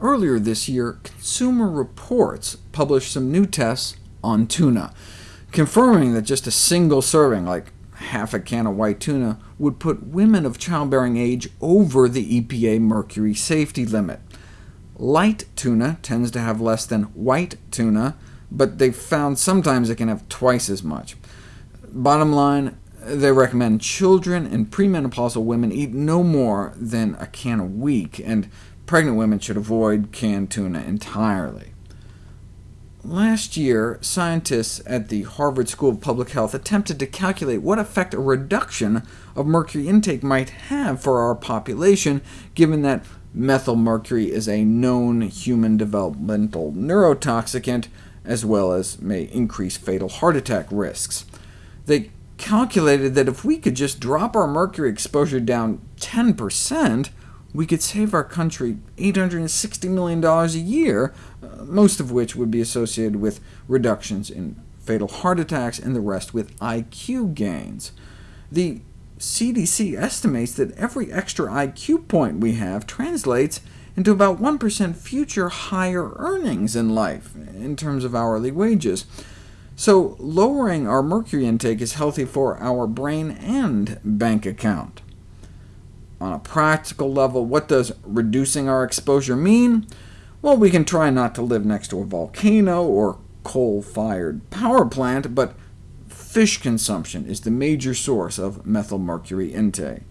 Earlier this year, Consumer Reports published some new tests on tuna, confirming that just a single serving, like half a can of white tuna, would put women of childbearing age over the EPA mercury safety limit. Light tuna tends to have less than white tuna, but they've found sometimes it can have twice as much. Bottom line, they recommend children and premenopausal women eat no more than a can a week, and pregnant women should avoid canned tuna entirely. Last year, scientists at the Harvard School of Public Health attempted to calculate what effect a reduction of mercury intake might have for our population, given that methylmercury is a known human developmental neurotoxicant, as well as may increase fatal heart attack risks. They calculated that if we could just drop our mercury exposure down 10%, we could save our country $860 million a year, uh, most of which would be associated with reductions in fatal heart attacks, and the rest with IQ gains. The CDC estimates that every extra IQ point we have translates into about 1% future higher earnings in life, in terms of hourly wages. So lowering our mercury intake is healthy for our brain and bank account. On a practical level, what does reducing our exposure mean? Well, we can try not to live next to a volcano or coal-fired power plant, but fish consumption is the major source of methylmercury intake.